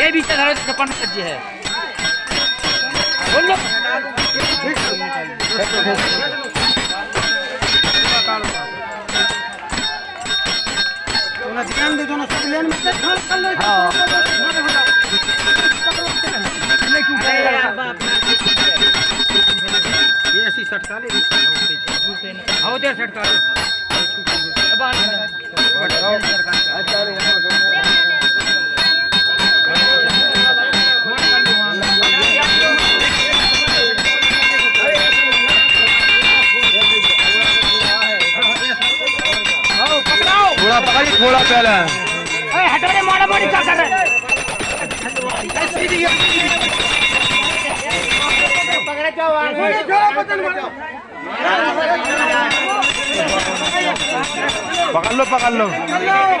ये बीच धरो छप्पन सज्जे है। बोल। ध्यान दे दोनों सब लेन में कर लो ये ऐसी सटका ले आओ तेरे सेट कर अब आ थोड़ा पकड़ी थोड़ा पहले। हटो रे मारा मारी क्या कर रहे पकड़े जाओ पकड़ लो पकड़ लो। और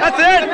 That's it.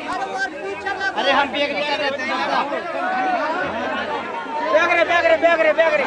अरे हम बैग कर रहे थे बैग रे बैग रे बैग रे बैग रे।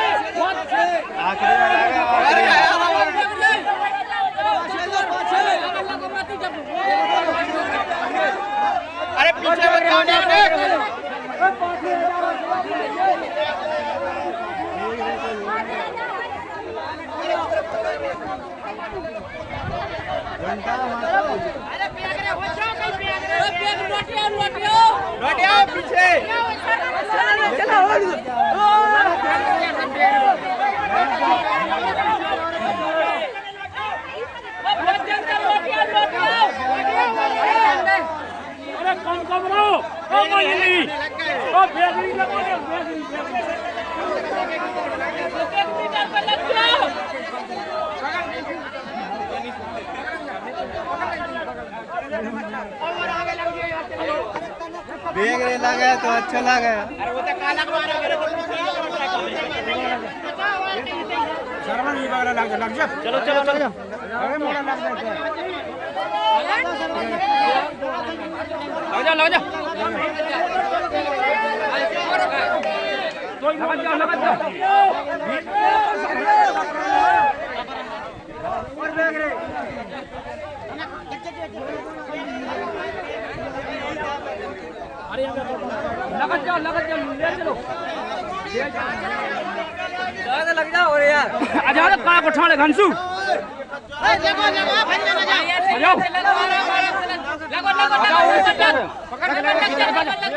आखिरी वाला है आखिरी अरे पीछे मत जाओ नेक नेक लौट आओ पीछे अरे कम कम रहो ओ मोहिनी ओ बेगरी लगा दे बेगरी बैग रे लगा तो अच्छा लगा अरे वो तो काला को मारा मेरे को शर्मा नहीं बागरा लग जा लग जा। चलो चलो चलो। अरे मोड़ा लग जा लग जा लग जा। लग जा लग जा। लगत जाओ लगत जाओ ले चलो ज़्यादा लग जाओ और यार आ जाओ का कोठा ले घनसू आ जाओ लगो लगो लगो पकड़